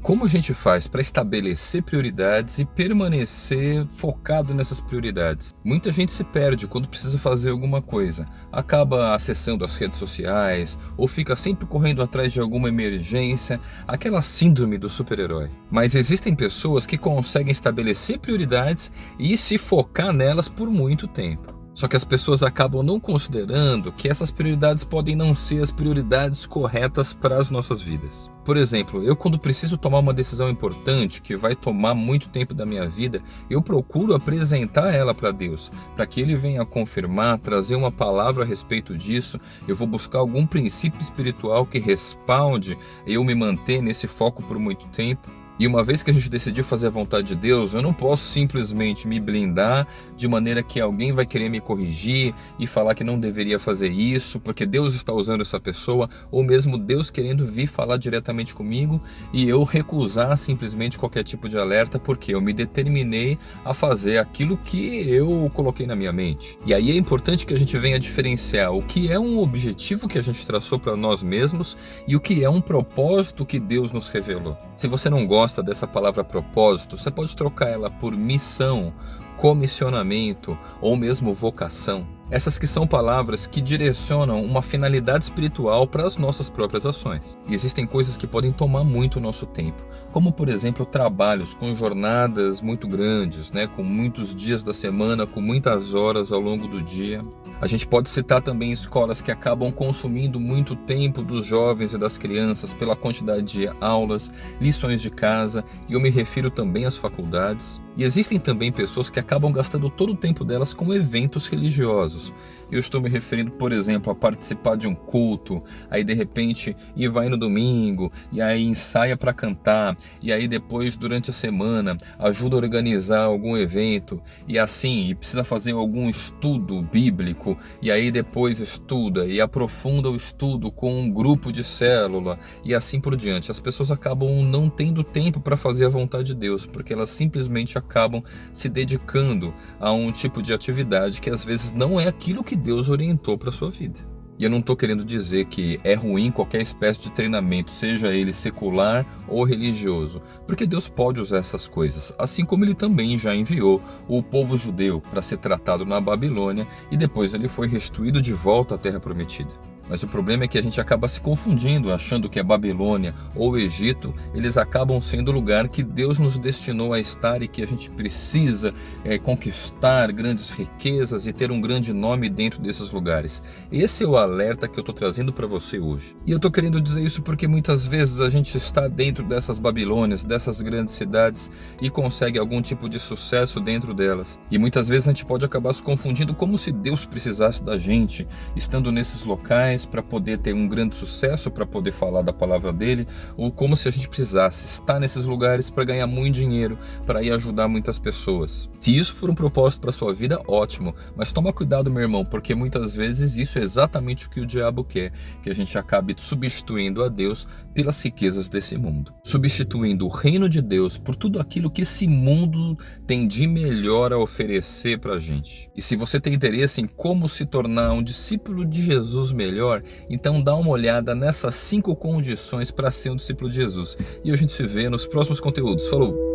Como a gente faz para estabelecer prioridades e permanecer focado nessas prioridades? Muita gente se perde quando precisa fazer alguma coisa. Acaba acessando as redes sociais ou fica sempre correndo atrás de alguma emergência, aquela síndrome do super-herói. Mas existem pessoas que conseguem estabelecer prioridades e se focar nelas por muito tempo. Só que as pessoas acabam não considerando que essas prioridades podem não ser as prioridades corretas para as nossas vidas. Por exemplo, eu quando preciso tomar uma decisão importante que vai tomar muito tempo da minha vida, eu procuro apresentar ela para Deus, para que Ele venha confirmar, trazer uma palavra a respeito disso. Eu vou buscar algum princípio espiritual que respalde eu me manter nesse foco por muito tempo. E uma vez que a gente decidiu fazer a vontade de Deus, eu não posso simplesmente me blindar de maneira que alguém vai querer me corrigir e falar que não deveria fazer isso, porque Deus está usando essa pessoa, ou mesmo Deus querendo vir falar diretamente comigo e eu recusar simplesmente qualquer tipo de alerta, porque eu me determinei a fazer aquilo que eu coloquei na minha mente. E aí é importante que a gente venha diferenciar o que é um objetivo que a gente traçou para nós mesmos e o que é um propósito que Deus nos revelou. Se você não gosta gosta dessa palavra propósito, você pode trocar ela por missão, comissionamento ou mesmo vocação. Essas que são palavras que direcionam uma finalidade espiritual para as nossas próprias ações. E existem coisas que podem tomar muito nosso tempo, como por exemplo trabalhos com jornadas muito grandes, né, com muitos dias da semana, com muitas horas ao longo do dia. A gente pode citar também escolas que acabam consumindo muito tempo dos jovens e das crianças pela quantidade de aulas, lições de casa, e eu me refiro também às faculdades. E existem também pessoas que acabam gastando todo o tempo delas com eventos religiosos. Eu estou me referindo, por exemplo, a participar de um culto, aí de repente ir vai no domingo, e aí ensaia para cantar, e aí depois durante a semana ajuda a organizar algum evento, e assim, e precisa fazer algum estudo bíblico, e aí depois estuda e aprofunda o estudo com um grupo de célula, e assim por diante. As pessoas acabam não tendo tempo para fazer a vontade de Deus, porque elas simplesmente acabam se dedicando a um tipo de atividade que às vezes não é aquilo que Deus orientou para sua vida. E eu não estou querendo dizer que é ruim qualquer espécie de treinamento, seja ele secular ou religioso, porque Deus pode usar essas coisas, assim como ele também já enviou o povo judeu para ser tratado na Babilônia e depois ele foi restituído de volta à Terra Prometida. Mas o problema é que a gente acaba se confundindo, achando que a Babilônia ou o Egito, eles acabam sendo o lugar que Deus nos destinou a estar e que a gente precisa é, conquistar grandes riquezas e ter um grande nome dentro desses lugares. Esse é o alerta que eu estou trazendo para você hoje. E eu estou querendo dizer isso porque muitas vezes a gente está dentro dessas Babilônias, dessas grandes cidades e consegue algum tipo de sucesso dentro delas. E muitas vezes a gente pode acabar se confundindo como se Deus precisasse da gente, estando nesses locais, para poder ter um grande sucesso, para poder falar da palavra dele, ou como se a gente precisasse estar nesses lugares para ganhar muito dinheiro, para ir ajudar muitas pessoas. Se isso for um propósito para sua vida, ótimo, mas toma cuidado, meu irmão, porque muitas vezes isso é exatamente o que o diabo quer, que a gente acabe substituindo a Deus pelas riquezas desse mundo, substituindo o reino de Deus por tudo aquilo que esse mundo tem de melhor a oferecer para a gente. E se você tem interesse em como se tornar um discípulo de Jesus melhor, melhor, então dá uma olhada nessas cinco condições para ser um discípulo de Jesus. E a gente se vê nos próximos conteúdos. Falou!